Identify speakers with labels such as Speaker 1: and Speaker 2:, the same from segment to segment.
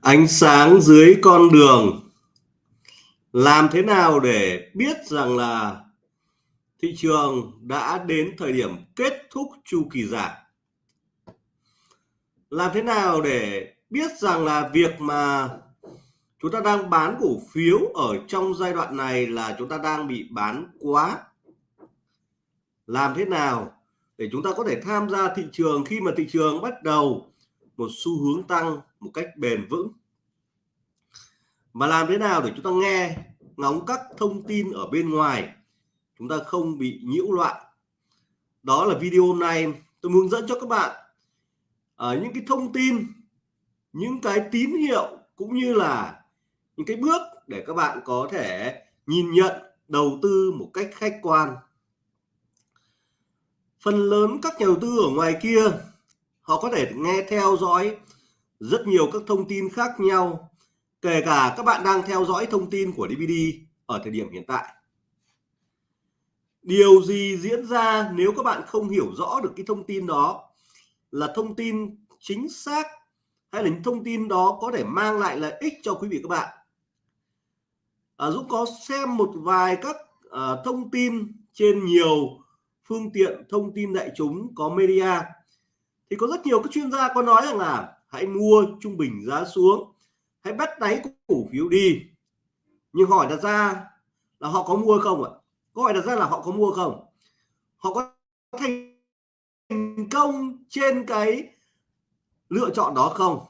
Speaker 1: ánh sáng dưới con đường. Làm thế nào để biết rằng là thị trường đã đến thời điểm kết thúc chu kỳ giảm? Làm thế nào để biết rằng là việc mà chúng ta đang bán cổ phiếu ở trong giai đoạn này là chúng ta đang bị bán quá? Làm thế nào để chúng ta có thể tham gia thị trường khi mà thị trường bắt đầu một xu hướng tăng? Một cách bền vững. Và làm thế nào để chúng ta nghe, ngóng các thông tin ở bên ngoài, chúng ta không bị nhiễu loạn? Đó là video này tôi hướng dẫn cho các bạn. Ở những cái thông tin, những cái tín hiệu cũng như là những cái bước để các bạn có thể nhìn nhận, đầu tư một cách khách quan. Phần lớn các nhà đầu tư ở ngoài kia, họ có thể nghe theo dõi rất nhiều các thông tin khác nhau kể cả các bạn đang theo dõi thông tin của DVD ở thời điểm hiện tại. Điều gì diễn ra nếu các bạn không hiểu rõ được cái thông tin đó là thông tin chính xác hay là những thông tin đó có thể mang lại lợi ích cho quý vị các bạn? À, Dũng có xem một vài các à, thông tin trên nhiều phương tiện thông tin đại chúng có media. Thì có rất nhiều các chuyên gia có nói rằng là hãy mua trung bình giá xuống. Hãy bắt đáy cổ phiếu đi. Nhưng hỏi đặt ra là họ có mua không ạ? Câu hỏi đặt ra là họ có mua không? Họ có thành công trên cái lựa chọn đó không?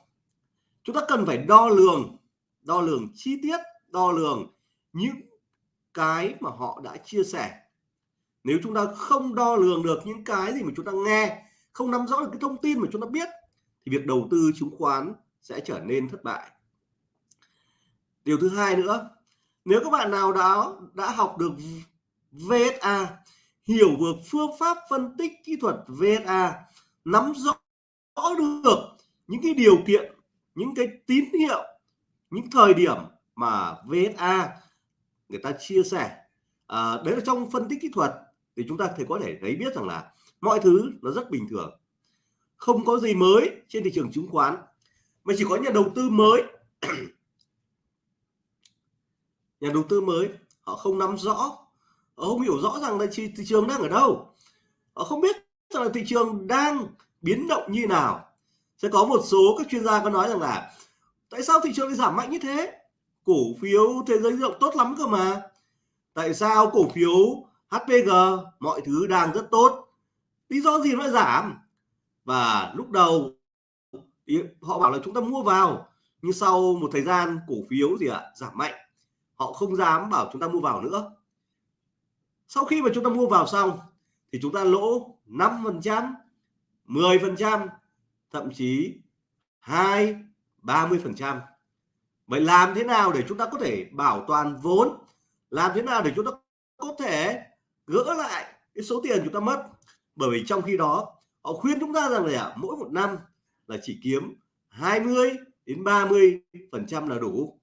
Speaker 1: Chúng ta cần phải đo lường đo lường chi tiết, đo lường những cái mà họ đã chia sẻ. Nếu chúng ta không đo lường được những cái gì mà chúng ta nghe, không nắm rõ được cái thông tin mà chúng ta biết thì việc đầu tư chứng khoán sẽ trở nên thất bại. Điều thứ hai nữa nếu các bạn nào đã đã học được VSA hiểu được phương pháp phân tích kỹ thuật VSA nắm rõ, rõ được những cái điều kiện những cái tín hiệu những thời điểm mà VSA người ta chia sẻ à, đấy là trong phân tích kỹ thuật thì chúng ta thì có thể thấy biết rằng là mọi thứ nó rất bình thường không có gì mới trên thị trường chứng khoán mà chỉ có nhà đầu tư mới. Nhà đầu tư mới họ không nắm rõ họ không hiểu rõ rằng là thị, thị trường đang ở đâu. Họ không biết rằng là thị trường đang biến động như nào. Sẽ có một số các chuyên gia có nói rằng là tại sao thị trường lại giảm mạnh như thế? Cổ phiếu thế giới rộng tốt lắm cơ mà. Tại sao cổ phiếu HPG mọi thứ đang rất tốt? Lý do gì nó lại giảm? Và lúc đầu họ bảo là chúng ta mua vào nhưng sau một thời gian cổ phiếu gì ạ à, giảm mạnh họ không dám bảo chúng ta mua vào nữa. Sau khi mà chúng ta mua vào xong thì chúng ta lỗ 5 phần trăm 10 phần trăm thậm chí 2 30 phần trăm. Vậy làm thế nào để chúng ta có thể bảo toàn vốn? Làm thế nào để chúng ta có thể gỡ lại cái số tiền chúng ta mất? Bởi vì trong khi đó họ khuyên chúng ta rằng là mỗi một năm là chỉ kiếm 20 đến 30 phần trăm là đủ.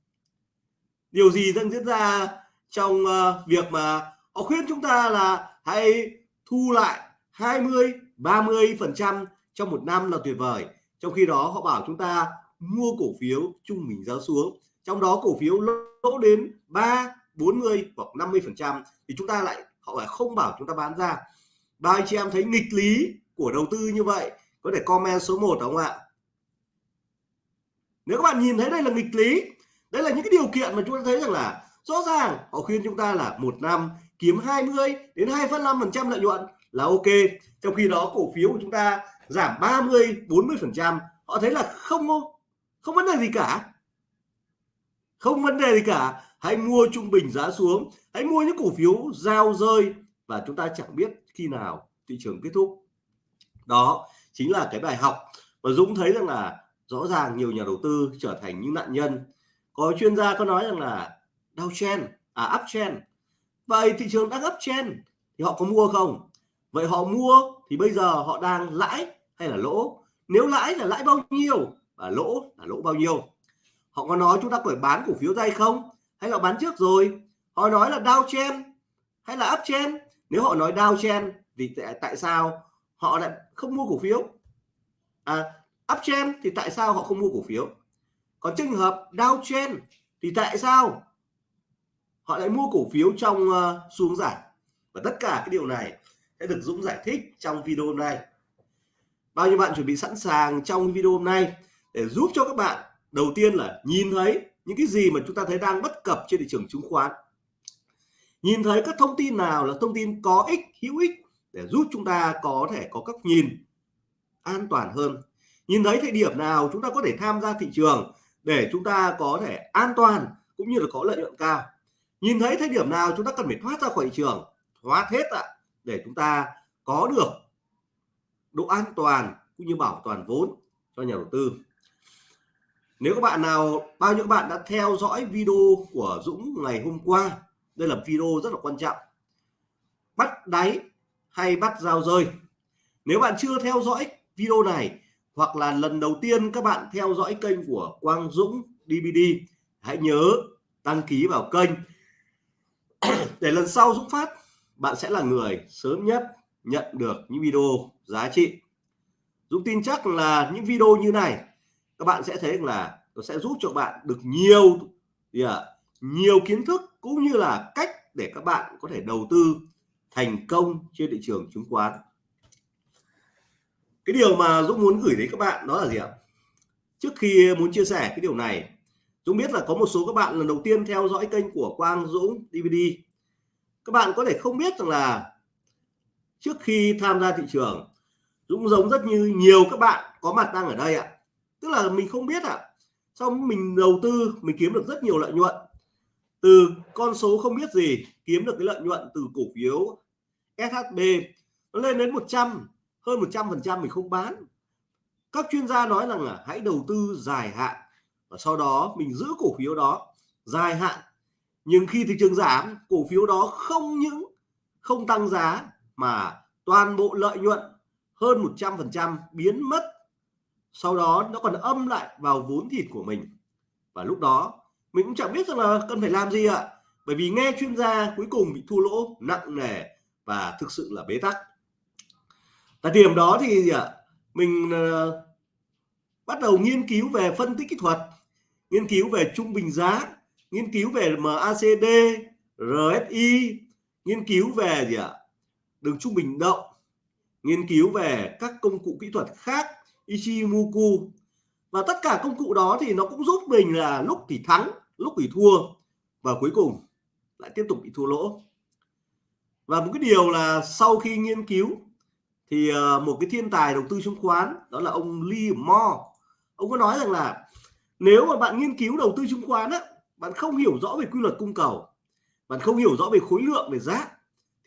Speaker 1: Điều gì đang diễn ra trong uh, việc mà họ khuyên chúng ta là hãy thu lại 20 30 phần trăm trong một năm là tuyệt vời. Trong khi đó họ bảo chúng ta mua cổ phiếu trung bình giá xuống. Trong đó cổ phiếu lỗ đến 3 40 hoặc 50 phần trăm thì chúng ta lại họ lại không bảo chúng ta bán ra. Ba anh chị em thấy nghịch lý của đầu tư như vậy có thể comment số 1 không ạ? Nếu các bạn nhìn thấy đây là nghịch lý đây là những cái điều kiện mà chúng ta thấy rằng là rõ ràng họ khuyên chúng ta là một năm kiếm 20 đến 2,5 phần trăm lợi nhuận là ok trong khi đó cổ phiếu của chúng ta giảm 30 40 phần trăm họ thấy là không không vấn đề gì cả. Không vấn đề gì cả. Hãy mua trung bình giá xuống hãy mua những cổ phiếu giao rơi và chúng ta chẳng biết khi nào thị trường kết thúc đó chính là cái bài học. Và Dũng thấy rằng là rõ ràng nhiều nhà đầu tư trở thành những nạn nhân. Có chuyên gia có nói rằng là downtrend à uptrend vậy thị trường đang uptrend thì họ có mua không? Vậy họ mua thì bây giờ họ đang lãi hay là lỗ? Nếu lãi là lãi bao nhiêu và lỗ là lỗ bao nhiêu? Họ có nói chúng ta phải bán cổ phiếu đây không? Hay là bán trước rồi? Họ nói là downtrend hay là uptrend nếu họ nói downtrend thì tại, tại sao? Họ lại không mua cổ phiếu. À uptrend thì tại sao họ không mua cổ phiếu? Còn trường hợp downtrend thì tại sao họ lại mua cổ phiếu trong uh, xuống giảm và tất cả cái điều này sẽ được Dũng giải thích trong video hôm nay. Bao nhiêu bạn chuẩn bị sẵn sàng trong video hôm nay để giúp cho các bạn đầu tiên là nhìn thấy những cái gì mà chúng ta thấy đang bất cập trên thị trường chứng khoán? Nhìn thấy các thông tin nào là thông tin có ích hữu ích để giúp chúng ta có thể có các nhìn an toàn hơn. Nhìn thấy thời điểm nào chúng ta có thể tham gia thị trường để chúng ta có thể an toàn cũng như là có lợi nhuận cao. Nhìn thấy thời điểm nào chúng ta cần phải thoát ra khỏi thị trường, thoát hết ạ, để chúng ta có được độ an toàn cũng như bảo toàn vốn cho nhà đầu tư. Nếu các bạn nào, bao nhiêu bạn đã theo dõi video của Dũng ngày hôm qua, đây là video rất là quan trọng. Bắt đáy hay bắt giao rơi. Nếu bạn chưa theo dõi video này hoặc là lần đầu tiên các bạn theo dõi kênh của Quang Dũng DVD hãy nhớ đăng ký vào kênh. Để lần sau Dũng phát bạn sẽ là người sớm nhất nhận được những video giá trị. Dũng tin chắc là những video như này các bạn sẽ thấy là nó sẽ giúp cho bạn được nhiều yeah, nhiều kiến thức cũng như là cách để các bạn có thể đầu tư thành công trên thị trường chứng khoán. Cái điều mà Dũng muốn gửi đến các bạn đó là gì ạ? Trước khi muốn chia sẻ cái điều này, Dũng biết là có một số các bạn lần đầu tiên theo dõi kênh của Quang Dũng DVD các bạn có thể không biết rằng là trước khi tham gia thị trường, Dũng giống rất như nhiều các bạn có mặt đang ở đây ạ. Tức là mình không biết ạ xong mình đầu tư, mình kiếm được rất nhiều lợi nhuận. Từ con số không biết gì, kiếm được cái lợi nhuận từ cổ phiếu SHB nó lên đến 100 hơn 100 phần trăm mình không bán. Các chuyên gia nói rằng là hãy đầu tư dài hạn và sau đó mình giữ cổ phiếu đó dài hạn. Nhưng khi thị trường giảm, cổ phiếu đó không những không tăng giá mà toàn bộ lợi nhuận hơn 100 phần trăm biến mất. Sau đó nó còn âm lại vào vốn thịt của mình. Và lúc đó, mình cũng chẳng biết rằng là cần phải làm gì ạ. Bởi vì nghe chuyên gia cuối cùng bị thua lỗ nặng nề và thực sự là bế tắc. Tại điểm đó thì gì ạ mình à, bắt đầu nghiên cứu về phân tích kỹ thuật, nghiên cứu về trung bình giá, nghiên cứu về MACD RSI nghiên cứu về gì ạ? Đường trung bình động, nghiên cứu về các công cụ kỹ thuật khác, Ichimoku. Và tất cả công cụ đó thì nó cũng giúp mình là lúc thì thắng, lúc thì thua và cuối cùng lại tiếp tục bị thua lỗ và một cái điều là sau khi nghiên cứu thì ờ, một cái thiên tài đầu tư chứng khoán, đó là ông Lee Moore. Ông có nói rằng là nếu mà bạn nghiên cứu đầu tư chứng khoán á, bạn không hiểu rõ về quy luật cung cầu, bạn không hiểu rõ về khối lượng, về giá,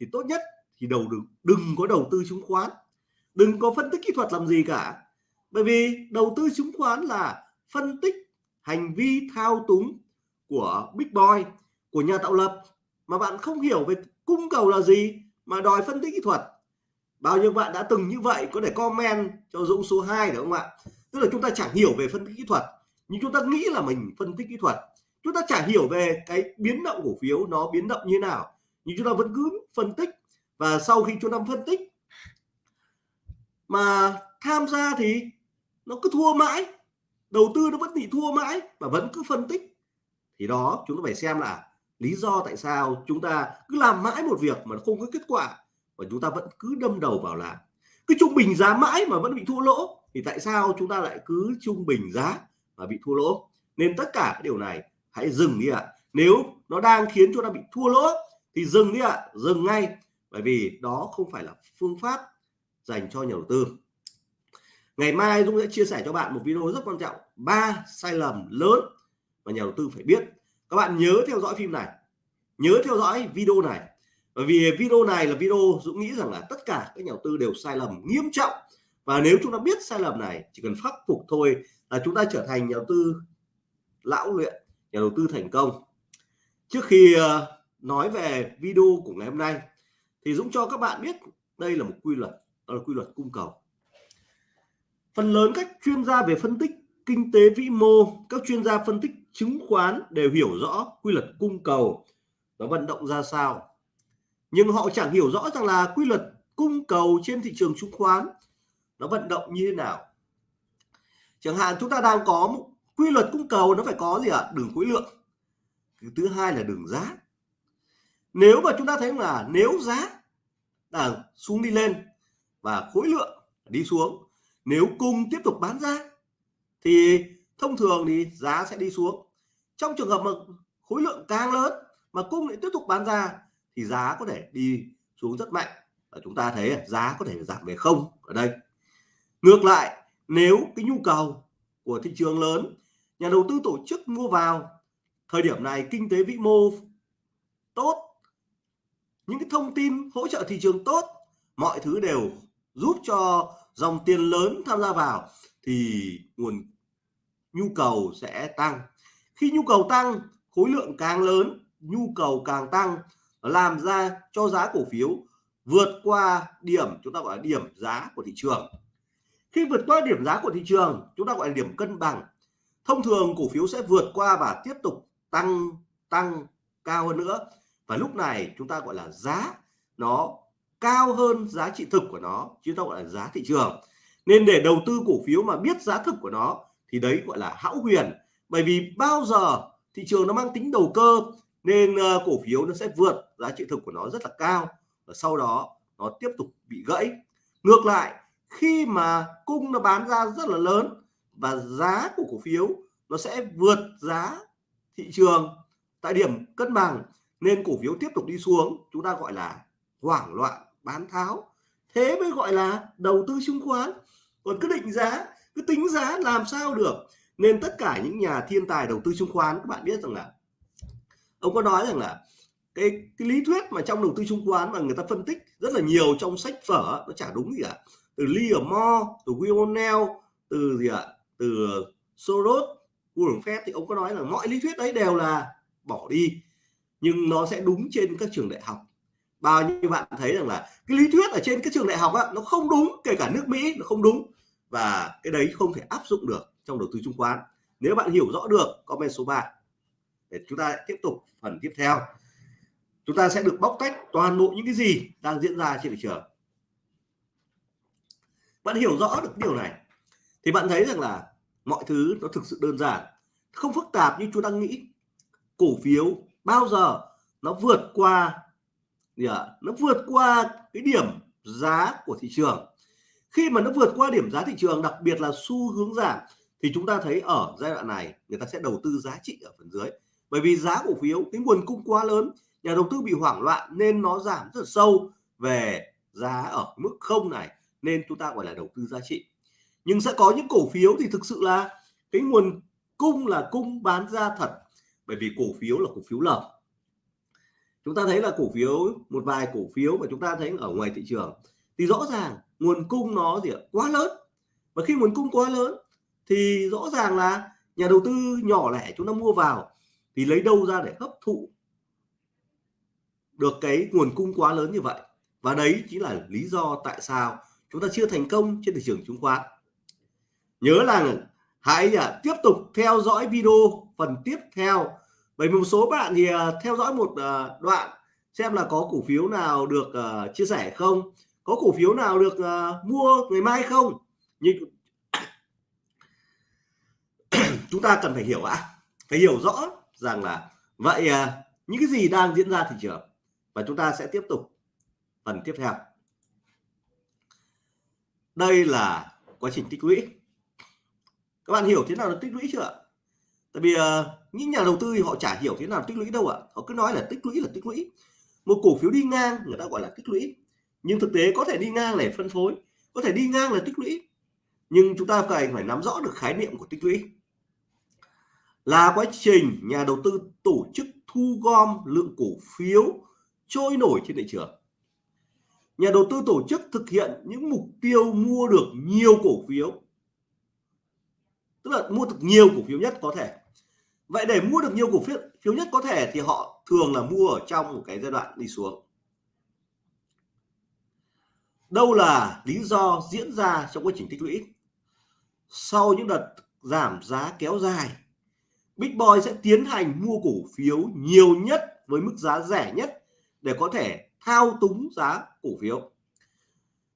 Speaker 1: thì tốt nhất thì đầu đừng đừng có đầu tư chứng khoán. Đừng có phân tích kỹ thuật làm gì cả. Bởi vì đầu tư chứng khoán là phân tích hành vi thao túng của big boy, của nhà tạo lập. Mà bạn không hiểu về cung cầu là gì mà đòi phân tích kỹ thuật? Bao nhiêu bạn đã từng như vậy có thể comment cho Dũng số 2 được không ạ? Tức là chúng ta chẳng hiểu về phân tích kỹ thuật, nhưng chúng ta nghĩ là mình phân tích kỹ thuật. Chúng ta chả hiểu về cái biến động cổ phiếu nó biến động như nào, nhưng chúng ta vẫn cứ phân tích. Và sau khi chúng ta phân tích mà tham gia thì nó cứ thua mãi, đầu tư nó vẫn bị thua mãi và vẫn cứ phân tích, thì đó, chúng ta phải xem là lý do tại sao chúng ta cứ làm mãi một việc mà không có kết quả và chúng ta vẫn cứ đâm đầu vào làm. Cứ trung bình giá mãi mà vẫn bị thua lỗ thì tại sao chúng ta lại cứ trung bình giá mà bị thua lỗ? Nên tất cả cái điều này hãy dừng đi ạ. Nếu nó đang khiến chúng ta bị thua lỗ thì dừng đi ạ, dừng ngay. Bởi vì đó không phải là phương pháp dành cho nhà đầu tư. Ngày mai Dũng sẽ chia sẻ cho bạn một video rất quan trọng. Ba sai lầm lớn mà nhà đầu tư phải biết các bạn nhớ theo dõi phim này, nhớ theo dõi video này. Bởi vì video này là video Dũng nghĩ rằng là tất cả các nhà đầu tư đều sai lầm nghiêm trọng. Và nếu chúng ta biết sai lầm này, chỉ cần khắc phục thôi là chúng ta trở thành nhà đầu tư lão luyện, nhà đầu tư thành công. Trước khi ờ, nói về video của ngày hôm nay, thì Dũng cho các bạn biết đây là một quy luật, đó là quy luật cung cầu. Phần lớn các chuyên gia về phân tích kinh tế vĩ mô, các chuyên gia phân tích chứng khoán đều hiểu rõ quy luật cung cầu nó vận động ra sao. Nhưng họ chẳng hiểu rõ rằng là quy luật cung cầu trên thị trường chứng khoán nó vận động như thế nào. Chẳng hạn chúng ta đang có một quy luật cung cầu nó phải có gì ạ? À? đường khối lượng. Thứ hai là đường giá. Nếu mà chúng ta thấy là nếu giá là xuống đi lên và khối lượng đi xuống, nếu cung tiếp tục bán ra thì thông thường thì giá sẽ đi xuống trong trường hợp mà khối lượng càng lớn mà cung lại tiếp tục bán ra, thì giá có thể đi xuống rất mạnh. Và chúng ta thấy giá có thể giảm về không ở đây. Ngược lại, nếu cái nhu cầu của thị trường lớn, nhà đầu tư tổ chức mua vào, thời điểm này kinh tế vĩ mô tốt, những cái thông tin hỗ trợ thị trường tốt, mọi thứ đều giúp cho dòng tiền lớn tham gia vào, thì nguồn nhu cầu sẽ tăng khi nhu cầu tăng, khối lượng càng lớn, nhu cầu càng tăng làm ra cho giá cổ phiếu vượt qua điểm, chúng ta gọi là điểm giá của thị trường. Khi vượt qua điểm giá của thị trường, chúng ta gọi là điểm cân bằng. Thông thường cổ phiếu sẽ vượt qua và tiếp tục tăng tăng cao hơn nữa. Và lúc này chúng ta gọi là giá, nó cao hơn giá trị thực của nó chúng ta gọi là giá thị trường. Nên để đầu tư cổ phiếu mà biết giá thực của nó, thì đấy gọi là hão huyền bởi vì bao giờ thị trường nó mang tính đầu cơ nên uh, cổ phiếu nó sẽ vượt giá trị thực của nó rất là cao và sau đó nó tiếp tục bị gãy. Ngược lại khi mà cung nó bán ra rất là lớn và giá của cổ phiếu nó sẽ vượt giá thị trường tại điểm cân bằng nên cổ phiếu tiếp tục đi xuống chúng ta gọi là hoảng loạn bán tháo. Thế mới gọi là đầu tư chứng khoán. Còn cứ định giá cứ tính giá làm sao được? Nên tất cả những nhà thiên tài đầu tư chứng khoán các bạn biết rằng là ông có nói rằng là cái, cái lý thuyết mà trong đầu tư chứng khoán mà người ta phân tích rất là nhiều trong sách vở nó chả đúng gì cả. Từ Livermore từ Will O'Neill từ gì ạ? Từ Soros Warren Buffett thì ông có nói là mọi lý thuyết đấy đều là bỏ đi nhưng nó sẽ đúng trên các trường đại học. Bao nhiêu bạn thấy rằng là cái lý thuyết ở trên các trường đại học á, nó không đúng kể cả nước Mỹ nó không đúng và cái đấy không thể áp dụng được trong đầu tư chứng khoán. Nếu bạn hiểu rõ được comment số 3 để chúng ta tiếp tục phần tiếp theo. Chúng ta sẽ được bóc tách toàn bộ những cái gì đang diễn ra trên thị trường. Bạn hiểu rõ được điều này, thì bạn thấy rằng là mọi thứ nó thực sự đơn giản, không phức tạp như chúng ta nghĩ. Cổ phiếu bao giờ nó vượt qua, gì ạ? Nó vượt qua cái điểm giá của thị trường khi mà nó vượt qua điểm giá thị trường, đặc biệt là xu hướng giảm, thì chúng ta thấy ở giai đoạn này, người ta sẽ đầu tư giá trị ở phần dưới. Bởi vì giá cổ phiếu, cái nguồn cung quá lớn, nhà đầu tư bị hoảng loạn nên nó giảm rất sâu về giá ở mức không này, nên chúng ta gọi là đầu tư giá trị. Nhưng sẽ có những cổ phiếu thì thực sự là cái nguồn cung là cung bán ra thật, bởi vì cổ phiếu là cổ phiếu lợp. Chúng ta thấy là cổ phiếu, một vài cổ phiếu mà chúng ta thấy ở ngoài thị trường thì rõ ràng nguồn cung nó gì ạ? Quá lớn. Và khi nguồn cung quá lớn thì rõ ràng là nhà đầu tư nhỏ lẻ chúng ta mua vào thì lấy đâu ra để hấp thụ được cái nguồn cung quá lớn như vậy? Và đấy chính là lý do tại sao chúng ta chưa thành công trên thị trường chứng khoán. Nhớ là hãy à, tiếp tục theo dõi video phần tiếp theo. Bởi một số bạn thì à, theo dõi một à, đoạn xem là có cổ phiếu nào được à, chia sẻ không? Có cổ phiếu nào được uh, mua ngày mai không? Nhưng chúng ta cần phải hiểu ạ. Phải hiểu rõ rằng là vậy uh, những cái gì đang diễn ra thị trường. Và chúng ta sẽ tiếp tục phần tiếp theo. Đây là quá trình tích lũy. Các bạn hiểu thế nào là tích lũy chưa tại vì uh, những nhà đầu tư thì họ chả hiểu thế nào tích lũy đâu ạ. Họ cứ nói là tích lũy là tích lũy. Một cổ phiếu đi ngang người ta gọi là tích lũy nhưng thực tế có thể đi ngang để phân phối, có thể đi ngang là tích lũy. Nhưng chúng ta phải phải nắm rõ được khái niệm của tích lũy. Là quá trình nhà đầu tư tổ chức thu gom lượng cổ phiếu trôi nổi trên thị trường. Nhà đầu tư tổ chức thực hiện những mục tiêu mua được nhiều cổ phiếu. Tức là mua được nhiều cổ phiếu nhất có thể. Vậy để mua được nhiều cổ phiếu phiếu nhất có thể thì họ thường là mua ở trong một cái giai đoạn đi xuống đâu là lý do diễn ra trong quá trình tích lũy? Sau những đợt giảm giá kéo dài, Big Boy sẽ tiến hành mua cổ phiếu nhiều nhất với mức giá rẻ nhất để có thể thao túng giá cổ phiếu.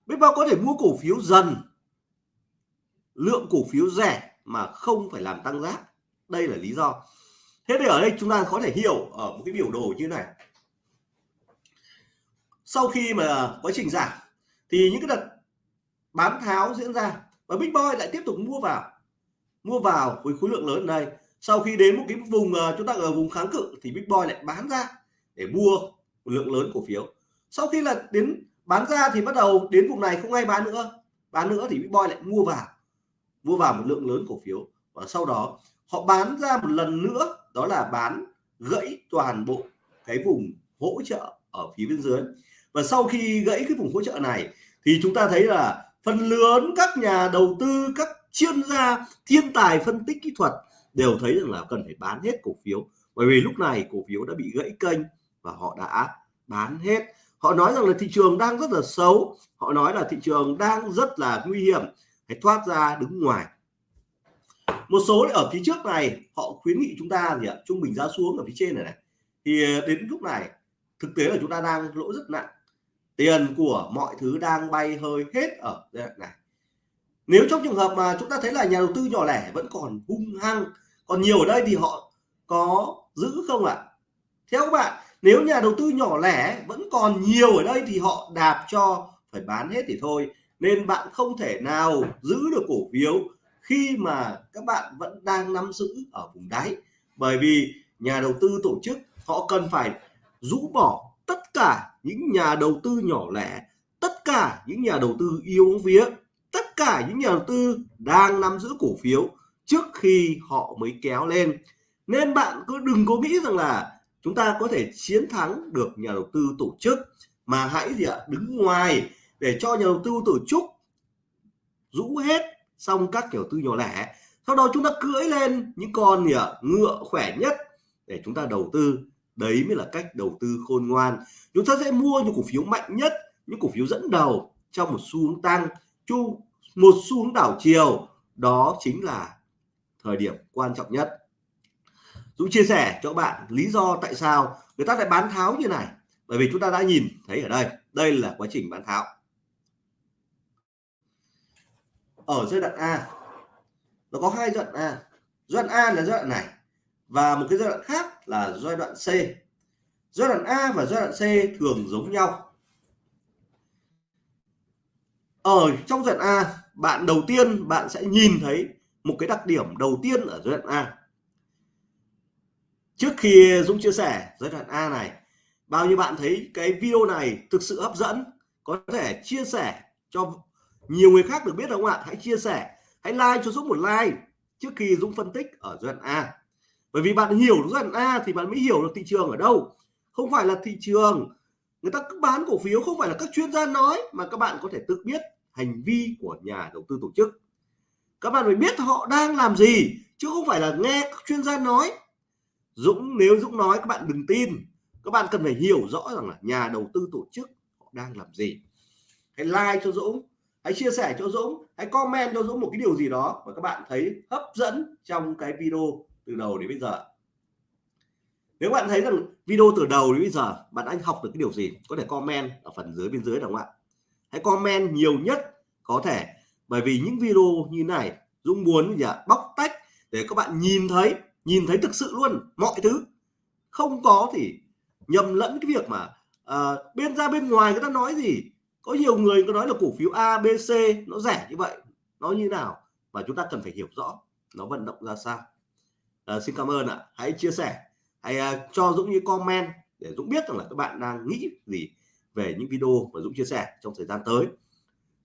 Speaker 1: Big Boy có thể mua cổ phiếu dần, lượng cổ phiếu rẻ mà không phải làm tăng giá. Đây là lý do. Thế thì ở đây chúng ta có thể hiểu ở một cái biểu đồ như này. Sau khi mà quá trình giảm thì những cái đợt bán tháo diễn ra và Big Boy lại tiếp tục mua vào mua vào với khối lượng lớn. Này đây, sau khi đến một cái vùng ờ, chúng ta ở vùng kháng cự thì Big Boy lại bán ra để mua một lượng lớn cổ phiếu. Sau khi là đến bán ra thì bắt đầu đến vùng này không ai bán nữa. Bán nữa thì Big Boy lại mua vào mua vào một lượng lớn cổ phiếu. Và sau đó họ bán ra một lần nữa, đó là bán gãy toàn bộ cái vùng hỗ trợ ở phía bên dưới và sau khi gãy cái vùng hỗ trợ này, thì chúng ta thấy là phần lớn các nhà đầu tư, các chuyên gia thiên tài phân tích kỹ thuật đều thấy rằng là cần phải bán hết cổ phiếu. Bởi vì lúc này cổ phiếu đã bị gãy kênh và họ đã bán hết. Họ nói rằng là thị trường đang rất là xấu. Họ nói là thị trường đang rất là nguy hiểm. Phải thoát ra đứng ngoài. Một số ở phía trước này, họ khuyến nghị chúng ta gì ạ? Trung bình giá xuống ở phía trên này này. Thì ờ, đến lúc này, thực tế là chúng ta đang lỗ rất nặng tiền của mọi thứ đang bay hơi hết ở giai đoạn này, nếu trong trường hợp mà chúng ta thấy là nhà đầu tư nhỏ lẻ vẫn còn hung hăng, còn nhiều ở đây thì họ có giữ không ạ? Theo các bạn, nếu nhà đầu tư nhỏ lẻ vẫn còn nhiều ở đây thì họ đạp cho phải bán hết thì thôi. Nên bạn không thể nào giữ được cổ phiếu khi mà các bạn vẫn đang nắm giữ ở vùng đáy. Bởi vì nhà đầu tư tổ chức, họ cần phải rũ bỏ tất cả những nhà đầu tư nhỏ lẻ, tất cả những nhà đầu tư yêu vía, tất cả những nhà đầu tư đang nắm giữ cổ phiếu trước khi họ mới kéo lên. Nên bạn cứ đừng có nghĩ rằng là chúng ta có thể chiến thắng được nhà đầu tư tổ chức, mà hãy gì ạ, đứng ngoài để cho nhà đầu tư tổ chức rũ hết xong các kiểu tư nhỏ lẻ. Sau đó chúng ta cưỡi lên những con gì ạ, ngựa khỏe nhất để chúng ta đầu tư đấy mới là cách đầu tư khôn ngoan. Chúng ta sẽ mua những cổ phiếu mạnh nhất, những cổ phiếu dẫn đầu trong một xu hướng tăng, chu, một xu hướng đảo chiều. Đó chính là thời điểm quan trọng nhất. Dũng chia sẻ cho các bạn lý do tại sao người ta lại bán tháo như này. Bởi vì chúng ta đã nhìn thấy ở đây đây là quá trình bán tháo. Ở giai đoạn A, nó có hai giai đoạn A. Giai đoạn A là giai đoạn này và một cái giai đoạn khác là giai đoạn C. Giai đoạn A và giai đoạn C thường giống nhau. Ở trong giai đoạn A, bạn đầu tiên bạn sẽ nhìn thấy một cái đặc điểm đầu tiên ở giai đoạn A. Trước khi Dũng chia sẻ giai đoạn A này, bao nhiêu bạn thấy cái video này thực sự hấp dẫn? Có thể chia sẻ cho nhiều người khác được biết không ạ? Hãy chia sẻ, hãy like cho Dũng một like trước khi Dũng phân tích ở giai đoạn A bởi vì bạn hiểu giai đoạn A thì bạn mới hiểu được thị trường ở đâu. Không phải là thị trường. Người ta cứ bán cổ phiếu, không phải là các chuyên gia nói, mà các bạn có thể tự biết hành vi của nhà đầu tư tổ chức. Các bạn phải biết họ đang làm gì, chứ không phải là nghe các chuyên gia nói. Dũng, nếu Dũng nói, các bạn đừng tin. Các bạn cần phải hiểu rõ rằng là nhà đầu tư tổ chức họ đang làm gì. Hãy like cho Dũng, hãy chia sẻ cho Dũng, hãy comment cho Dũng một cái điều gì đó mà các bạn thấy hấp dẫn trong cái video từ đầu đến bây giờ. Nếu bạn thấy rằng video từ đầu đến bây giờ bạn đã học được cái điều gì có thể comment ở phần dưới bên dưới được không ạ? Hãy comment nhiều nhất có thể bởi vì những video như này Dũng muốn gì ạ? Bóc tách để các bạn nhìn thấy nhìn thấy thực sự luôn mọi thứ. Không có thì nhầm lẫn cái việc mà à, bên ra bên ngoài người ta nói gì? Có nhiều người có nói là cổ phiếu A B C nó rẻ như vậy nó như nào? Và chúng ta cần phải hiểu rõ nó vận động ra sao à, xin cảm ơn ạ. Hãy chia sẻ hãy à, cho Dũng những comment để Dũng biết rằng là các bạn đang nghĩ gì về những video mà Dũng chia sẻ trong thời gian tới.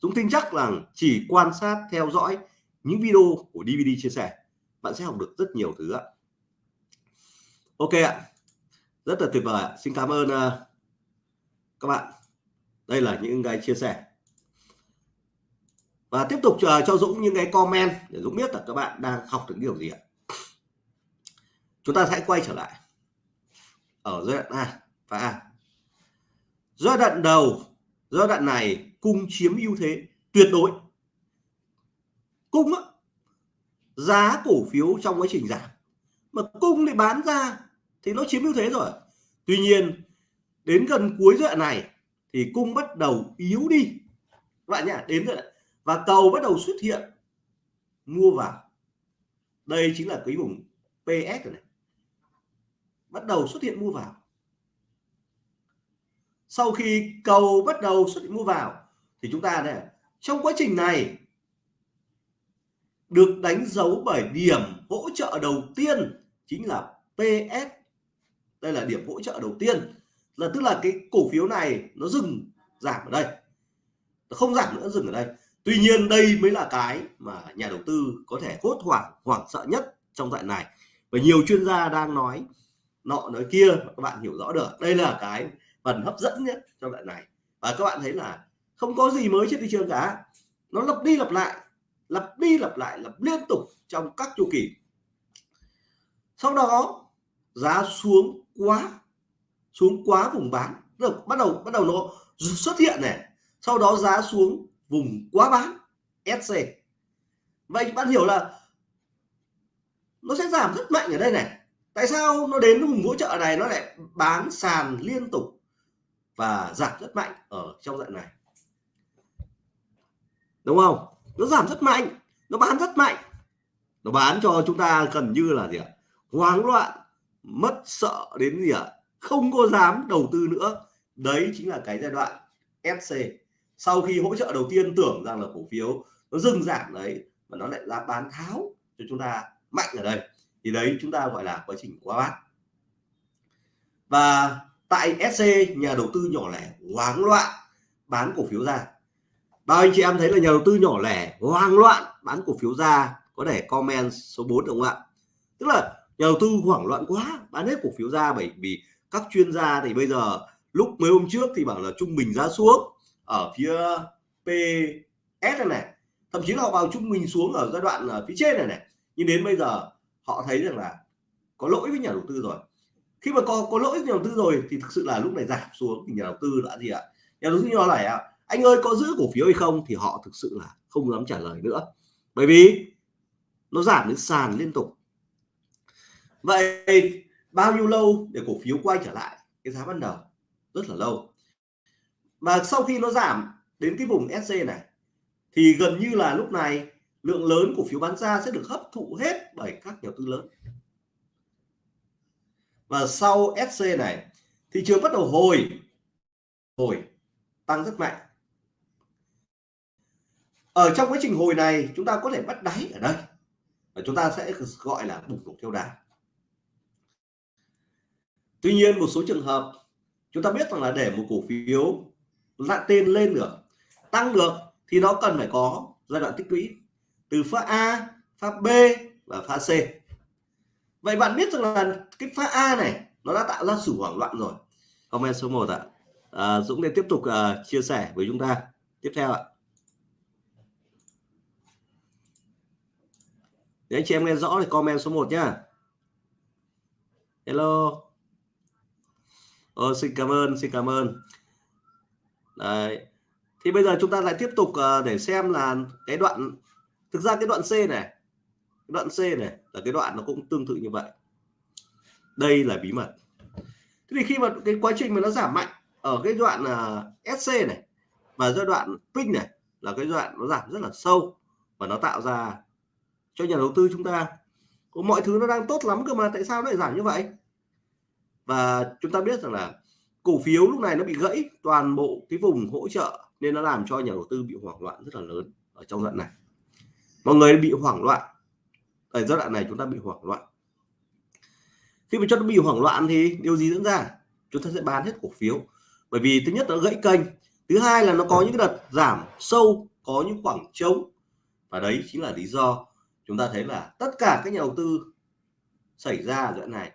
Speaker 1: Dũng tin chắc rằng chỉ quan sát theo dõi những video của DVD chia sẻ bạn sẽ học được rất nhiều thứ ạ. Ok ạ. Rất là tuyệt vời ạ. Xin cảm ơn uh, các bạn. Đây là những cái chia sẻ. Và tiếp tục uh, cho Dũng những cái comment để Dũng biết là các bạn đang học được điều gì ạ chúng ta hãy quay trở lại ở giai đoạn A và A. Giai đoạn đầu giai đoạn này cung chiếm ưu thế tuyệt đối. Cung á, giá cổ phiếu trong quá trình giảm. Mà cung thì bán ra thì nó chiếm ưu thế rồi. Tuy nhiên đến gần cuối giai đoạn này thì cung bắt đầu yếu đi. Các bạn nhá đến rồi và cầu bắt đầu xuất hiện mua vào. Đây chính là cái vùng PS rồi này bắt đầu xuất hiện mua vào. Sau khi cầu bắt đầu xuất hiện mua vào, thì chúng ta đây trong quá trình này, được đánh dấu bởi điểm hỗ trợ đầu tiên chính là PS đây là điểm hỗ trợ đầu tiên. Là, tức là cái cổ phiếu này nó dừng, giảm ở đây. Nó không giảm nữa, dừng ở đây. Tuy nhiên đây mới là cái mà nhà đầu tư có thể hốt hoảng hoảng sợ nhất trong đoạn này. Và nhiều chuyên gia đang nói nọ nói kia mà các bạn hiểu rõ được. Đây là cái phần hấp dẫn nhất trong đoạn này. Và các bạn thấy là không có gì mới trên thị trường cả. Nó lặp đi lặp lại, lặp đi lặp lại, lặp liên tục trong các chu kỳ. Sau đó, giá xuống quá xuống quá vùng bán. Được bắt đầu bắt đầu nó xuất hiện này. Sau đó giá xuống vùng quá bán SC vậy bạn hiểu là nó sẽ giảm rất mạnh ở đây này tại sao nó đến vùng hỗ trợ này, nó lại bán sàn liên tục và giảm rất mạnh ở trong đoạn này? Đúng không? Nó giảm rất mạnh, nó bán rất mạnh. Nó bán cho chúng ta gần như là gì ạ? Hoang loạn, mất sợ đến gì ạ? Không có dám đầu tư nữa. Đấy chính là cái giai đoạn SC sau khi hỗ trợ đầu tiên, tưởng rằng là cổ phiếu nó dừng giảm đấy, mà nó lại ra bán tháo cho chúng ta mạnh ở đây thì đấy, chúng ta gọi là quá trình quá bán và tại SC, nhà đầu tư nhỏ lẻ hoang loạn, bán cổ phiếu ra. Bao anh chị em thấy là nhà đầu tư nhỏ lẻ hoang loạn, bán cổ phiếu ra, có thể comment số 4 được không ạ? Tức là nhà đầu tư hoảng loạn quá, bán hết cổ phiếu ra bởi vì các chuyên gia thì bây giờ, lúc mấy hôm trước thì bảo là trung bình giá xuống ở phía PS này này, thậm chí là họ vào trung bình xuống ở giai đoạn ở phía trên này này. Nhưng đến bây giờ họ thấy rằng là có lỗi với nhà đầu tư rồi. Khi mà có có lỗi với nhà đầu tư rồi thì thực sự là lúc này giảm xuống thì nhà đầu tư đã gì ạ? Nhà đầu tư nhỏ này ạ, anh ơi, có giữ cổ phiếu hay không? thì họ thực sự là không dám trả lời nữa. Bởi vì nó giảm đến sàn liên tục. Vậy bao nhiêu lâu để cổ phiếu quay trở lại? Cái giá ban đầu, rất là lâu. Mà sau khi nó giảm đến cái vùng SC này, thì gần như là lúc này lượng lớn cổ phiếu bán ra sẽ được hấp thụ hết bởi các nhà đầu tư lớn. Và sau SC này, thị trường bắt đầu hồi hồi, tăng rất mạnh. Ở trong quá trình hồi này, chúng ta có thể bắt đáy ở đây. Và chúng ta sẽ gọi là bùng nổ theo đà. Tuy nhiên, một số trường hợp, chúng ta biết rằng là để một cổ phiếu lại tên lên được, tăng được, thì nó cần phải có giai đoạn tích lũy từ pha A pha B và pha C. Vậy bạn biết rằng là cái pha A này nó đã tạo ra sự hoảng loạn rồi. Comment số 1 ạ. À, Dũng sẽ tiếp tục uh, chia sẻ với chúng ta. Tiếp theo ạ. Để anh chị em nghe rõ thì comment số 1 nhá. Hello. Ờ, xin cảm ơn xin cảm ơn. Đấy. thì bây giờ chúng ta lại tiếp tục uh, để xem là cái đoạn thực ra cái đoạn C này cái đoạn C này là cái đoạn nó cũng tương tự như vậy. Đây là bí mật. Thế thì khi mà cái quá trình mà nó giảm mạnh ở cái đoạn à, uh, SC này và giai đoạn pin này là cái đoạn nó giảm rất là sâu và nó tạo ra cho nhà đầu tư chúng ta mọi thứ nó đang tốt lắm cơ mà tại sao nó lại giảm như vậy? Và chúng ta biết rằng là cổ phiếu lúc này nó bị gãy toàn bộ cái vùng hỗ trợ nên nó làm cho nhà đầu tư bị hoảng loạn rất là lớn ở trong đoạn này mọi người bị hoảng loạn. Ở giai đoạn này chúng ta bị hoảng loạn. Khi mà chúng ta bị hoảng loạn thì điều gì diễn ra? Chúng ta sẽ bán hết cổ phiếu. Bởi vì thứ nhất nó gãy kênh. Thứ hai là nó có những đợt giảm sâu, có những khoảng trống. Và đấy chính là lý do chúng ta thấy là tất cả các nhà đầu tư xảy ra ở đoạn này.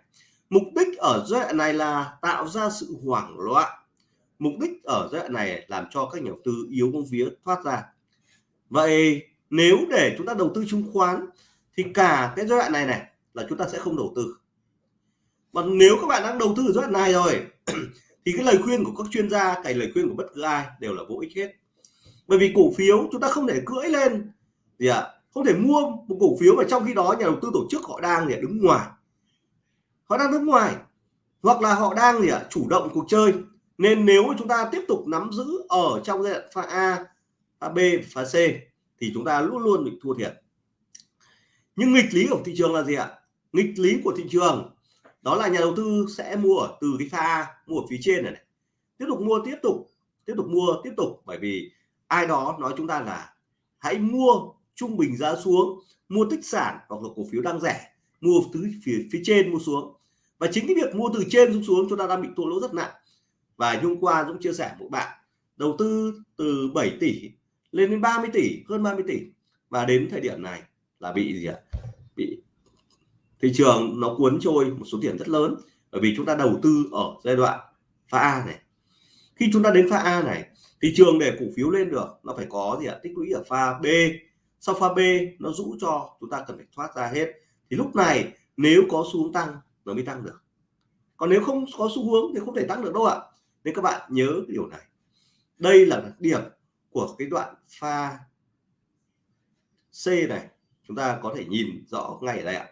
Speaker 1: Mục đích ở giai đoạn này là tạo ra sự hoảng loạn. Mục đích ở giai đoạn này làm cho các nhà đầu tư yếu bóng vía thoát ra. Vậy nếu để chúng ta đầu tư chứng khoán thì cả cái giai đoạn này này là chúng ta sẽ không đầu tư. Và nếu các bạn đang đầu tư ở giai đoạn này rồi thì cái lời khuyên của các chuyên gia cái lời khuyên của bất cứ ai đều là vô ích hết. Bởi vì cổ phiếu chúng ta không thể cưỡi lên gì ạ? À, không thể mua một cổ phiếu mà trong khi đó nhà đầu tư tổ chức họ đang để đứng ngoài. Họ đang đứng ngoài. Hoặc là họ đang gì ạ? Chủ động cuộc chơi. Nên nếu chúng ta tiếp tục nắm giữ ở trong giai đoạn pha A pha B pha C thì chúng ta luôn luôn bị thua thiệt. Nhưng nghịch lý của thị trường là gì ạ? Nghịch lý của thị trường đó là nhà đầu tư sẽ mua ở từ cái pha mua ở phía trên này, này. Tiếp tục mua tiếp tục tiếp tục mua tiếp tục. Bởi vì ai đó nói chúng ta là hãy mua trung bình giá xuống mua tích sản hoặc là cổ phiếu đang rẻ mua từ phía phía trên mua xuống. Và chính cái việc mua từ trên xuống xuống chúng ta đang bị thua lỗ rất nặng. Và hôm qua Dũng chia sẻ một bạn đầu tư từ 7 tỷ lên đến 30 tỷ, hơn 30 tỷ. Và đến thời điểm này là bị gì ạ? Bị thị trường nó cuốn trôi một số tiền rất lớn. Bởi vì chúng ta đầu tư ở giai đoạn pha A này. Khi chúng ta đến pha A này, thị trường để cổ phiếu lên được, nó phải có gì ạ? Tích lũy ở pha B. Sau pha B, nó rũ cho chúng ta cần phải thoát ra hết. Thì lúc này, nếu có xu hướng tăng, nó mới tăng được. Còn nếu không có xu hướng thì không thể tăng được đâu ạ. Nên các bạn nhớ cái điều này. Đây là điểm của cái đoạn pha C này, chúng ta có thể nhìn rõ ngay ở đây ạ.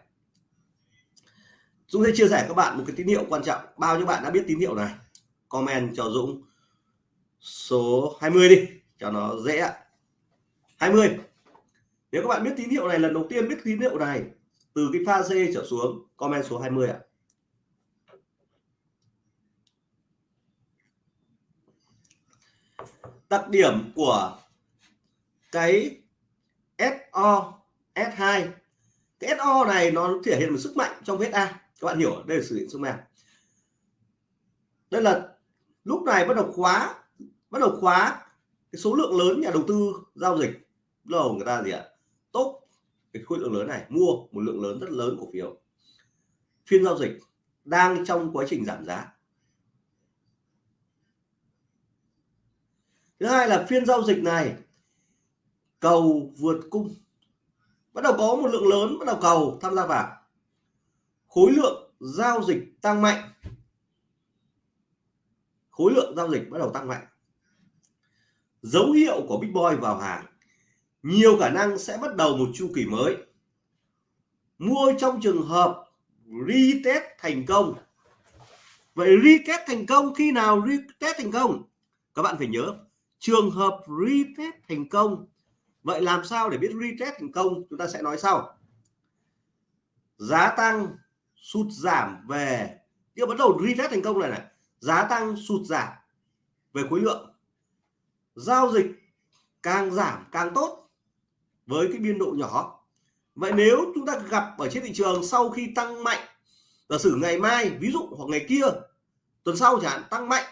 Speaker 1: Dũng sẽ chia sẻ các bạn một cái tín hiệu quan trọng. Bao nhiêu bạn đã biết tín hiệu này? Comment cho Dũng số 20 đi, cho nó dễ ạ. 20 nếu các bạn biết tín hiệu này, lần đầu tiên biết tín hiệu này, từ cái pha C trở xuống, comment số 20 ạ. Đặc điểm của cái SO S2 cái SO này nó thể hiện một sức mạnh trong vết A. Các bạn hiểu, đây là sử dụng sức mạnh đây là lúc này bắt đầu khóa, bắt đầu khóa cái số lượng lớn nhà đầu tư giao dịch. Đầu người ta gì ạ? Tốt cái khối lượng lớn này, mua một lượng lớn rất lớn cổ phiếu. Phiên giao dịch đang trong quá trình giảm giá. Thứ hai là phiên giao dịch này, cầu vượt cung. Bắt đầu có một lượng lớn, bắt đầu cầu, tham gia vào. Khối lượng giao dịch tăng mạnh. Khối lượng giao dịch bắt đầu tăng mạnh. Dấu hiệu của big boy vào hàng. Nhiều khả năng sẽ bắt đầu một chu kỳ mới. Mua trong trường hợp retest thành công. Vậy retest thành công khi nào retest thành công? Các bạn phải nhớ trường hợp retest thành công. Vậy làm sao để biết retest thành công? Chúng ta sẽ nói sau. Giá tăng sụt giảm về. Tiếp bắt đầu retest thành công này này. Giá tăng sụt giảm về khối lượng. Giao dịch càng giảm càng tốt với cái biên độ nhỏ. Vậy nếu chúng ta gặp ở trên thị trường sau khi tăng mạnh, giả sử ngày mai, ví dụ, hoặc ngày kia, tuần sau chẳng hạn, tăng mạnh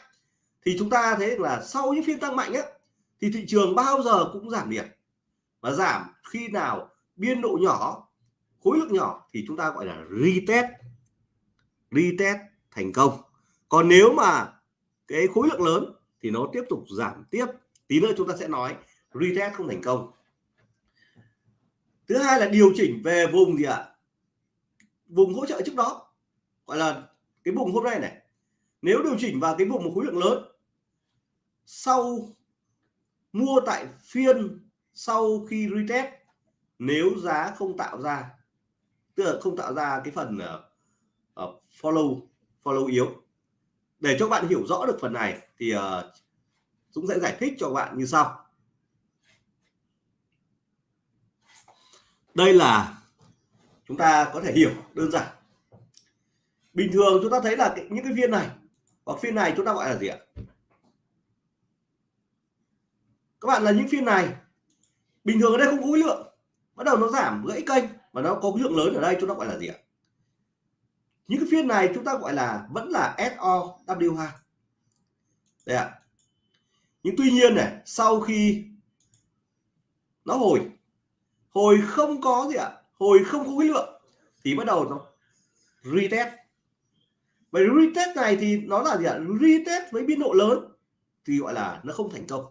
Speaker 1: thì chúng ta thấy là sau những phiên tăng mạnh á, thì thị trường bao giờ cũng giảm điểm. Và giảm khi nào biên độ nhỏ, khối lượng nhỏ thì chúng ta gọi là retest. Retest thành công. Còn nếu mà cái khối lượng lớn thì nó tiếp tục giảm tiếp. Tí nữa chúng ta sẽ nói retest không thành công. Thứ hai là điều chỉnh về vùng gì ạ? Vùng hỗ trợ trước đó. Gọi là cái vùng hôm nay này. Nếu điều chỉnh vào cái vùng một khối lượng lớn sau mua tại phiên sau khi retest nếu giá không tạo ra tức là không tạo ra cái phần uh, follow follow yếu. Để cho bạn hiểu rõ được phần này thì uh, Dũng sẽ giải thích cho bạn như sau. Đây là chúng ta có thể hiểu đơn giản. Bình thường chúng ta thấy là những cái viên này hoặc phiên này chúng ta gọi là gì ạ? Các bạn là những phiên này. Bình thường ở đây không có khối lượng. Bắt đầu nó giảm gãy kênh và nó có lượng lớn ở đây chúng ta gọi là gì ạ? Những cái phiên này chúng ta gọi là vẫn là SOW2 đây ạ. Nhưng tuy nhiên này, sau khi nó hồi hồi không có gì ạ? Hồi không có khối lượng thì bắt đầu nó retest. Vậy retest này thì nó là gì ạ? Retest với biên độ lớn thì gọi là nó không thành công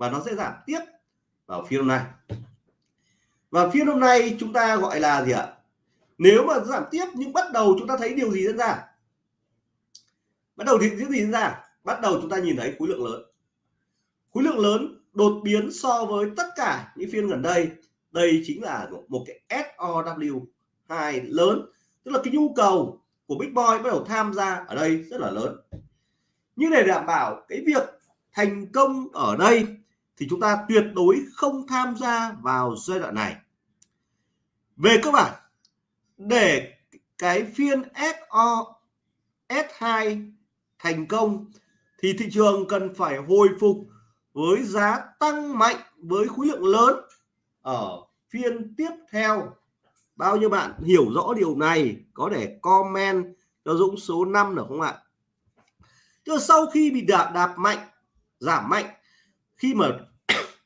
Speaker 1: và nó sẽ giảm tiếp vào phiên hôm nay. Và phiên hôm nay chúng ta gọi là gì ạ? Nếu mà giảm tiếp nhưng bắt đầu chúng ta thấy điều gì diễn ra? Bắt đầu thì gì diễn ra? Bắt đầu chúng ta nhìn thấy khối lượng lớn. Khối lượng lớn đột biến so với tất cả những phiên gần đây. Đây chính là một cái SOW 2 lớn. Tức là cái nhu cầu của Big Boy bắt đầu tham gia ở đây rất là lớn. Nhưng để đảm bảo cái việc thành công ở đây thì chúng ta tuyệt đối không tham gia vào giai đoạn này. Về cơ bản, để cái phiên SO S2 thành công, thì thị trường cần phải hồi phục với giá tăng mạnh, với khối lượng lớn ở phiên tiếp theo. Bao nhiêu bạn hiểu rõ điều này, có thể comment cho Dũng số 5 được không ạ? Chứ sau khi bị đạp đạp mạnh, giảm mạnh, khi mà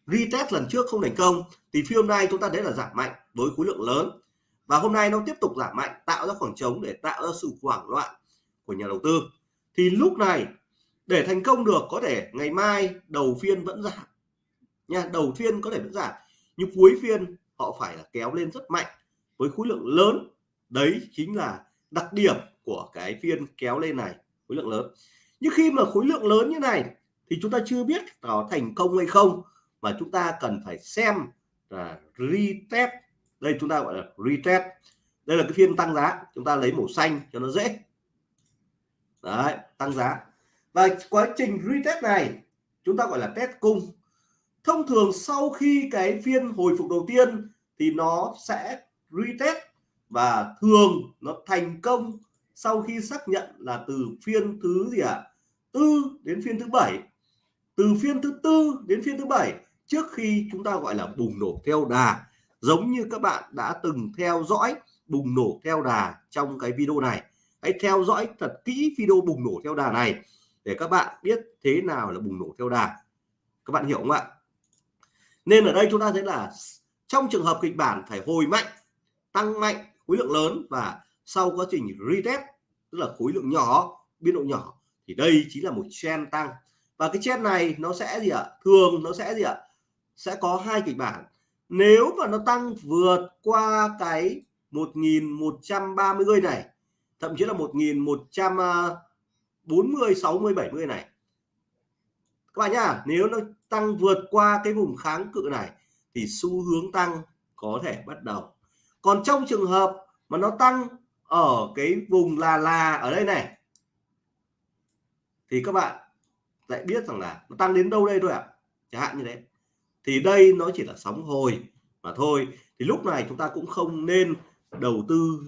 Speaker 1: retest lần trước không thành công, thì phiên hôm nay chúng ta thấy là giảm mạnh với khối lượng lớn. Và hôm nay nó tiếp tục giảm mạnh, tạo ra khoảng trống để tạo ra sự hoảng loạn của nhà đầu tư. Thì lúc này, để thành công được, có thể ngày mai đầu phiên vẫn giảm. Nha, đầu phiên có thể vẫn giảm, nhưng cuối phiên họ phải là kéo lên rất mạnh với khối lượng lớn. Đấy chính là đặc điểm của cái phiên kéo lên này, khối lượng lớn. Nhưng khi mà khối lượng lớn như này thì chúng ta chưa biết có thành công hay không và chúng ta cần phải xem là retest. Đây chúng ta gọi là retest. Đây là cái phiên tăng giá. Chúng ta lấy màu xanh cho nó dễ. Đấy, tăng giá. Và quá trình retest này, chúng ta gọi là test cung. Thông thường sau khi cái phiên hồi phục đầu tiên thì nó sẽ retest và thường nó thành công sau khi xác nhận là từ phiên thứ gì ạ? À? tư đến phiên thứ bảy. Từ phiên thứ tư đến phiên thứ bảy trước khi chúng ta gọi là bùng nổ theo đà, giống như các bạn đã từng theo dõi bùng nổ theo đà trong cái video này. Hãy theo dõi thật kỹ video bùng nổ theo đà này để các bạn biết thế nào là bùng nổ theo đà. Các bạn hiểu không ạ? Nên ở đây chúng ta thấy là trong trường hợp kịch bản phải hồi mạnh, tăng mạnh khối lượng lớn và sau quá trình retest, tức là khối lượng nhỏ, biên độ nhỏ, thì đây chính là một trend tăng. Và cái trend này nó sẽ gì ạ? Thường nó sẽ gì ạ? Sẽ có hai kịch bản. Nếu mà nó tăng vượt qua cái 1130 này, thậm chí là 1140 60 70 này. Các bạn nhá, nếu nó tăng vượt qua cái vùng kháng cự này, thì xu hướng tăng có thể bắt đầu. Còn trong trường hợp mà nó tăng ở cái vùng là là ở đây này, thì các bạn lại biết rằng là nó tăng đến đâu đây thôi ạ? À? chẳng hạn như thế thì đây nó chỉ là sóng hồi mà thôi. Thì lúc này chúng ta cũng không nên đầu tư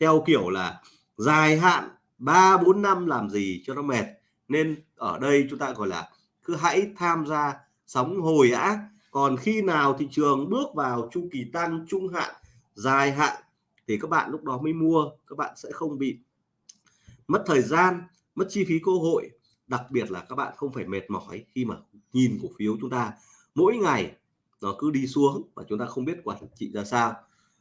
Speaker 1: theo kiểu là dài hạn 3 4 năm làm gì cho nó mệt. Nên ở đây chúng ta gọi là cứ hãy tham gia sóng hồi á. Còn khi nào thị trường bước vào chu kỳ tăng, trung hạn, dài hạn thì các bạn lúc đó mới mua, các bạn sẽ không bị mất thời gian, mất chi phí cơ hội. Đặc biệt là các bạn không phải mệt mỏi khi mà nhìn cổ phiếu chúng ta mỗi ngày nó cứ đi xuống và chúng ta không biết quản trị ra sao.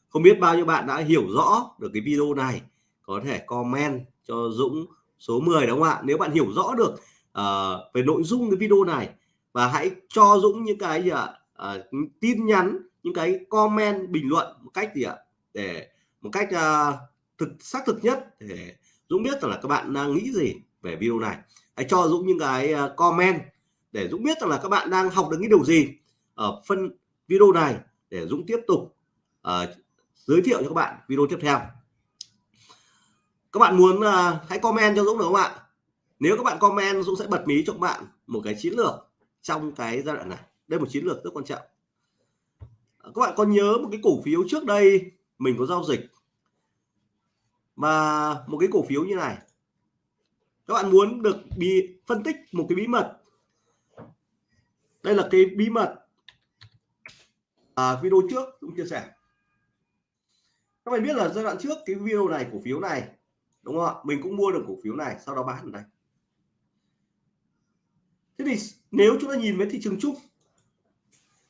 Speaker 1: Không biết bao nhiêu bạn đã hiểu rõ được cái video này có thể comment cho Dũng số 10 đúng không ạ? Nếu bạn hiểu rõ được uh, về nội dung cái video này và hãy cho Dũng những cái gì ạ? Uh, tin nhắn những cái comment bình luận một cách gì ạ? Để một cách uh, thực xác thực nhất để Dũng biết rằng là các bạn đang nghĩ gì về video này. Hãy cho Dũng những cái uh, comment để Dũng biết rằng là các bạn đang học được cái điều gì ở phân video này để Dũng tiếp tục uh, giới thiệu cho các bạn video tiếp theo. Các bạn muốn uh, hãy comment cho Dũng được không ạ? Nếu các bạn comment Dũng sẽ bật mí cho các bạn một cái chiến lược trong cái giai đoạn này. Đây là một chiến lược rất quan trọng. Ờ, các bạn có nhớ một cái cổ phiếu trước đây mình có giao dịch mà một cái cổ phiếu như này. Các bạn muốn được bị phân tích một cái bí mật đây là cái bí mật à, video trước cũng chia sẻ. Các bạn biết là giai đoạn trước cái video này cổ phiếu này đúng không ạ? Mình cũng mua được cổ phiếu này sau đó bán ở đây. Thế thì nếu chúng ta nhìn với thị trường chung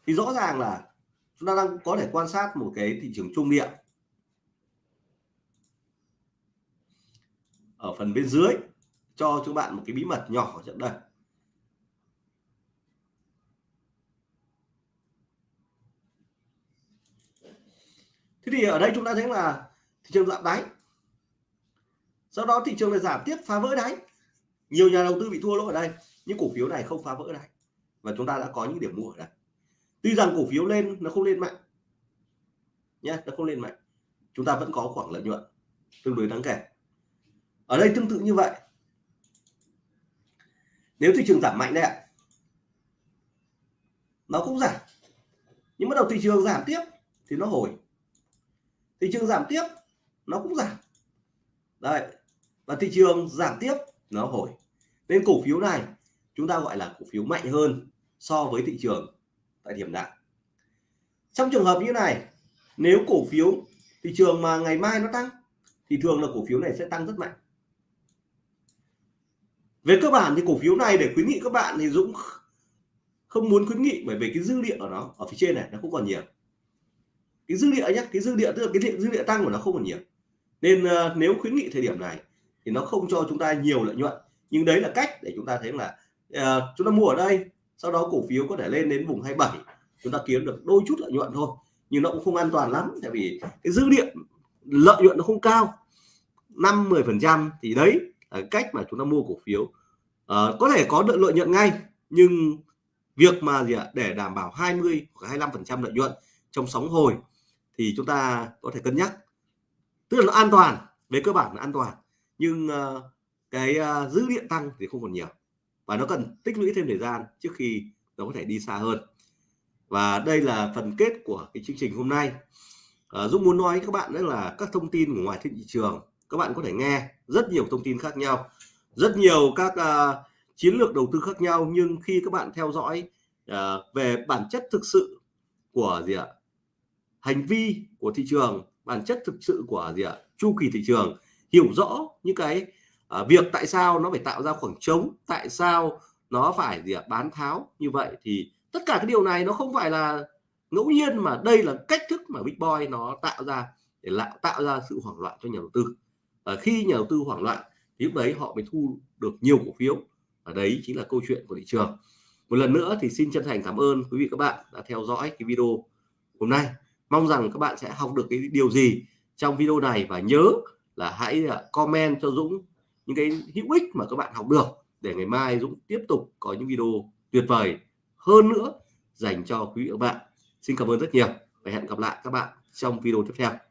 Speaker 1: thì rõ ràng là chúng ta đang có thể quan sát một cái thị trường trung địa. Ở phần bên dưới cho chúng bạn một cái bí mật nhỏ ở trận đây. Thế thì ở đây chúng ta thấy là thị trường giảm đáy. Sau đó thị trường lại giảm tiếp phá vỡ đáy. Nhiều nhà đầu tư bị thua lỗ ở đây, nhưng cổ phiếu này không phá vỡ đáy. Và chúng ta đã có những điểm mua ở đây. Tuy rằng cổ phiếu lên, nó không lên mạnh. Nhé nó không lên mạnh. Chúng ta vẫn có khoảng lợi nhuận tương đối đáng kể. Ở đây tương tự như vậy. Nếu thị trường giảm mạnh đây ạ, nó cũng giảm. Nhưng bắt đầu thị trường giảm tiếp thì nó hồi thị trường giảm tiếp, nó cũng giảm. Đấy, và thị trường giảm tiếp, nó hồi. Nên cổ phiếu này, chúng ta gọi là cổ phiếu mạnh hơn so với thị trường tại điểm nào. Trong trường hợp như này, nếu cổ phiếu, thị trường mà ngày mai nó tăng, thì thường là cổ phiếu này sẽ tăng rất mạnh. Về cơ bản thì cổ phiếu này để khuyến nghị các bạn thì Dũng không muốn khuyến nghị bởi vì cái dư địa của nó ở phía trên này nó không còn nhiều cái dư địa nhé cái dư địa tức là cái dư địa tăng của nó không còn nhiều. Nên uh, nếu khuyến nghị thời điểm này thì nó không cho chúng ta nhiều lợi nhuận. Nhưng đấy là cách để chúng ta thấy là uh, chúng ta mua ở đây sau đó cổ phiếu có thể lên đến vùng 27 chúng ta kiếm được đôi chút lợi nhuận thôi. Nhưng nó cũng không an toàn lắm tại vì cái dư địa lợi nhuận nó không cao. 5 10 phần trăm thì đấy là cách mà chúng ta mua cổ phiếu. Uh, có thể có được lợi nhuận ngay nhưng việc mà gì ạ để đảm bảo 20 hoặc 25 phần trăm lợi nhuận trong sóng hồi thì chúng ta có thể cân nhắc. Tức là nó an toàn về cơ bản là an toàn nhưng uh, cái uh, dữ liệu tăng thì không còn nhiều và nó cần tích lũy thêm thời gian trước khi nó có thể đi xa hơn. Và đây là phần kết của cái chương trình hôm nay. Uh, Dũng muốn nói với các bạn đó là các thông tin của ngoài thị trường các bạn có thể nghe rất nhiều thông tin khác nhau rất nhiều các uh, chiến lược đầu tư khác nhau nhưng khi các bạn theo dõi uh, về bản chất thực sự của gì ạ? Hành vi của thị trường bản chất thực sự của gì ạ chu kỳ thị trường hiểu rõ những cái uh, việc tại sao nó phải tạo ra khoảng trống tại sao nó phải gì ạ bán tháo như vậy thì tất cả cái điều này nó không phải là ngẫu nhiên mà đây là cách thức mà Big Boy nó tạo ra để lại tạo ra sự hoảng loạn cho nhà đầu tư. Và khi nhà đầu tư hoảng loạn thì lúc đấy họ mới thu được nhiều cổ phiếu. Và đấy chính là câu chuyện của thị trường. Một lần nữa thì xin chân thành cảm ơn quý vị các bạn đã theo dõi cái video hôm nay mong rằng các bạn sẽ học được cái điều gì trong video này và nhớ là hãy à, comment cho Dũng những cái hữu ích mà các bạn học được để ngày mai Dũng tiếp tục có những video tuyệt vời hơn nữa dành cho quý vị và các bạn. Xin cảm ơn rất nhiều và hẹn gặp lại các bạn trong video tiếp theo.